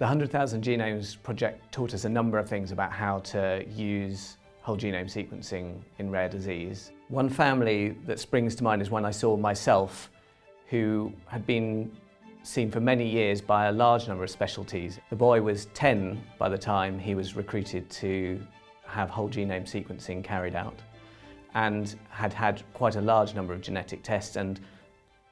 The 100,000 Genomes project taught us a number of things about how to use whole genome sequencing in rare disease. One family that springs to mind is one I saw myself who had been seen for many years by a large number of specialties. The boy was 10 by the time he was recruited to have whole genome sequencing carried out and had had quite a large number of genetic tests and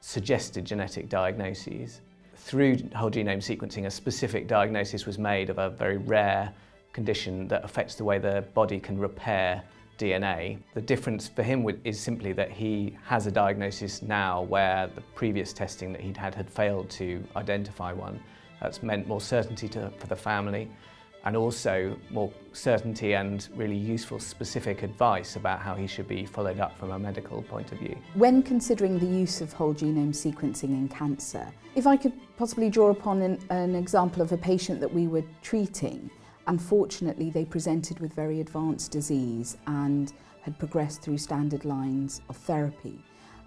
suggested genetic diagnoses. Through whole genome sequencing, a specific diagnosis was made of a very rare condition that affects the way the body can repair DNA. The difference for him is simply that he has a diagnosis now where the previous testing that he'd had had failed to identify one. That's meant more certainty to, for the family and also more certainty and really useful specific advice about how he should be followed up from a medical point of view. When considering the use of whole genome sequencing in cancer, if I could possibly draw upon an, an example of a patient that we were treating, unfortunately they presented with very advanced disease and had progressed through standard lines of therapy.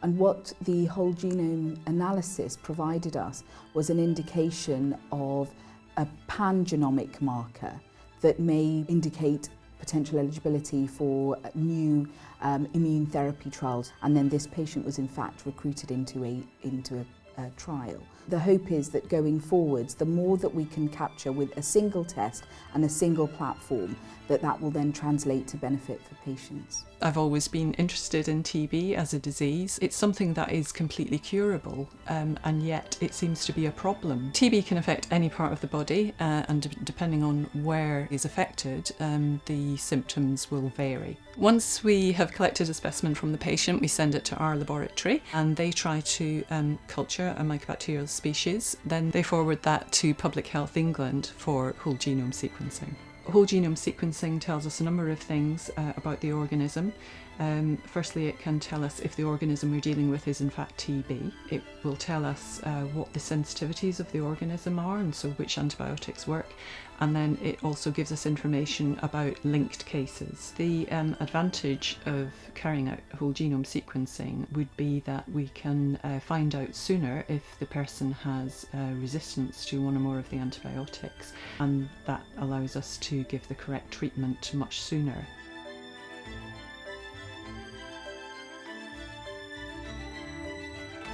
And what the whole genome analysis provided us was an indication of a pan-genomic marker that may indicate potential eligibility for uh, new um, immune therapy trials. And then this patient was in fact recruited into a into a uh, trial. The hope is that going forwards, the more that we can capture with a single test and a single platform, that that will then translate to benefit for patients. I've always been interested in TB as a disease. It's something that is completely curable um, and yet it seems to be a problem. TB can affect any part of the body uh, and depending on where is affected um, the symptoms will vary. Once we have collected a specimen from the patient we send it to our laboratory and they try to um, culture mycobacterial species then they forward that to Public Health England for whole genome sequencing. Whole genome sequencing tells us a number of things uh, about the organism. Um, firstly, it can tell us if the organism we're dealing with is in fact TB. It will tell us uh, what the sensitivities of the organism are and so which antibiotics work and then it also gives us information about linked cases. The um, advantage of carrying out whole genome sequencing would be that we can uh, find out sooner if the person has uh, resistance to one or more of the antibiotics and that allows us give the correct treatment much sooner.